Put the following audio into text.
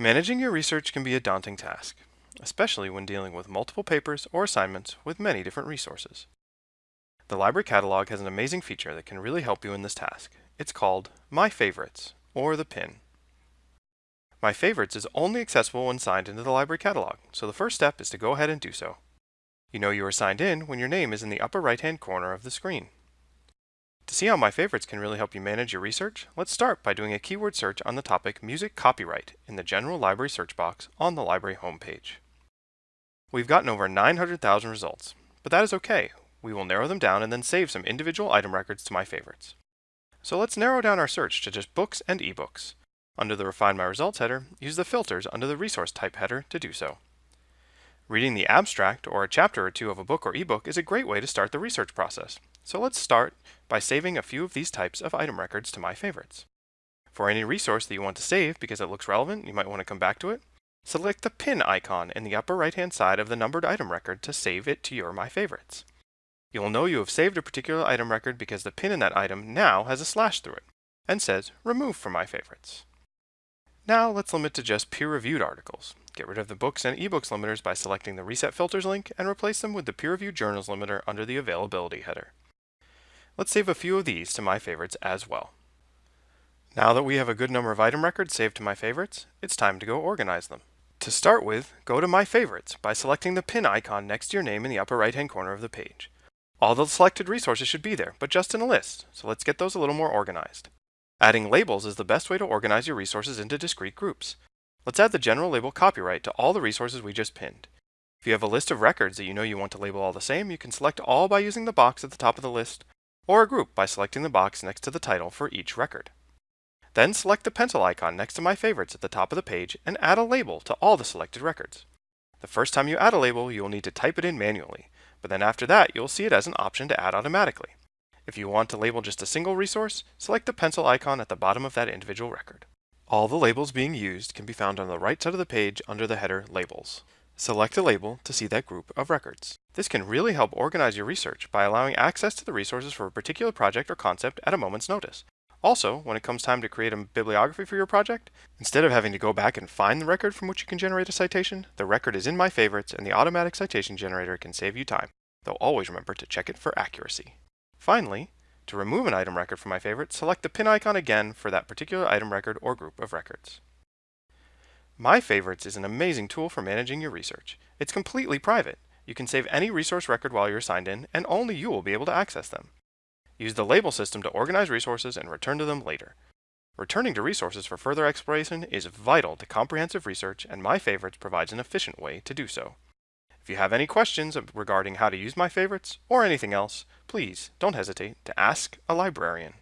Managing your research can be a daunting task, especially when dealing with multiple papers or assignments with many different resources. The library catalog has an amazing feature that can really help you in this task. It's called My Favorites, or the PIN. My Favorites is only accessible when signed into the library catalog, so the first step is to go ahead and do so. You know you are signed in when your name is in the upper right hand corner of the screen. See how My Favorites can really help you manage your research, let's start by doing a keyword search on the topic Music Copyright in the General Library search box on the library homepage. We've gotten over 900,000 results, but that is okay. We will narrow them down and then save some individual item records to My Favorites. So let's narrow down our search to just books and ebooks. Under the Refine My Results header, use the filters under the Resource Type header to do so. Reading the abstract or a chapter or two of a book or ebook is a great way to start the research process. So let's start by saving a few of these types of item records to My Favorites. For any resource that you want to save because it looks relevant, you might want to come back to it, select the pin icon in the upper right hand side of the numbered item record to save it to your My Favorites. You will know you have saved a particular item record because the pin in that item now has a slash through it and says Remove from My Favorites. Now let's limit to just peer-reviewed articles. Get rid of the books and ebooks limiters by selecting the Reset Filters link and replace them with the peer-reviewed journals limiter under the Availability header. Let's save a few of these to My Favorites as well. Now that we have a good number of item records saved to My Favorites, it's time to go organize them. To start with, go to My Favorites by selecting the pin icon next to your name in the upper right-hand corner of the page. All the selected resources should be there, but just in a list, so let's get those a little more organized. Adding labels is the best way to organize your resources into discrete groups. Let's add the general label copyright to all the resources we just pinned. If you have a list of records that you know you want to label all the same, you can select all by using the box at the top of the list, or a group by selecting the box next to the title for each record. Then select the pencil icon next to My Favorites at the top of the page and add a label to all the selected records. The first time you add a label, you will need to type it in manually, but then after that, you'll see it as an option to add automatically. If you want to label just a single resource, select the pencil icon at the bottom of that individual record. All the labels being used can be found on the right side of the page under the header Labels. Select a label to see that group of records. This can really help organize your research by allowing access to the resources for a particular project or concept at a moment's notice. Also, when it comes time to create a bibliography for your project, instead of having to go back and find the record from which you can generate a citation, the record is in My Favorites and the automatic citation generator can save you time, though always remember to check it for accuracy. Finally, to remove an item record from my favorites, select the pin icon again for that particular item record or group of records. My Favorites is an amazing tool for managing your research. It's completely private. You can save any resource record while you're signed in, and only you will be able to access them. Use the label system to organize resources and return to them later. Returning to resources for further exploration is vital to comprehensive research, and My Favorites provides an efficient way to do so. If you have any questions regarding how to use My Favorites or anything else, please don't hesitate to ask a librarian.